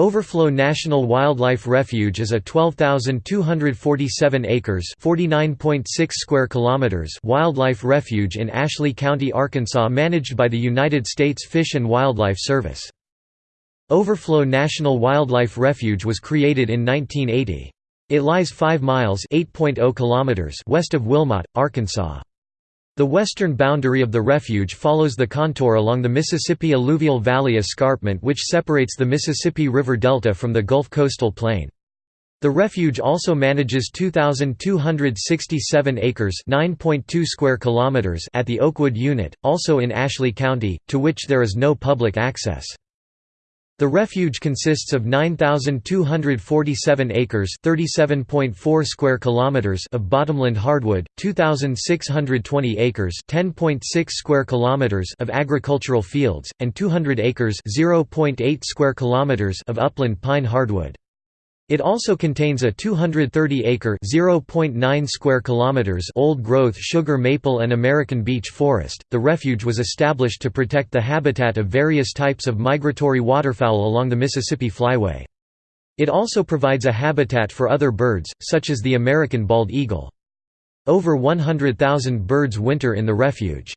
Overflow National Wildlife Refuge is a 12,247 acres (49.6 square kilometers) wildlife refuge in Ashley County, Arkansas managed by the United States Fish and Wildlife Service. Overflow National Wildlife Refuge was created in 1980. It lies 5 miles (8.0 kilometers) west of Wilmot, Arkansas. The western boundary of the refuge follows the contour along the Mississippi Alluvial Valley Escarpment which separates the Mississippi River Delta from the Gulf Coastal Plain. The refuge also manages 2267 acres, 9.2 square kilometers at the Oakwood unit, also in Ashley County, to which there is no public access. The refuge consists of 9247 acres, 37.4 square kilometers of bottomland hardwood, 2620 acres, 10.6 square kilometers of agricultural fields, and 200 acres, 0.8 square kilometers of upland pine hardwood. It also contains a 230-acre (0.9 square kilometers) old-growth sugar maple and American beech forest. The refuge was established to protect the habitat of various types of migratory waterfowl along the Mississippi Flyway. It also provides a habitat for other birds, such as the American bald eagle. Over 100,000 birds winter in the refuge.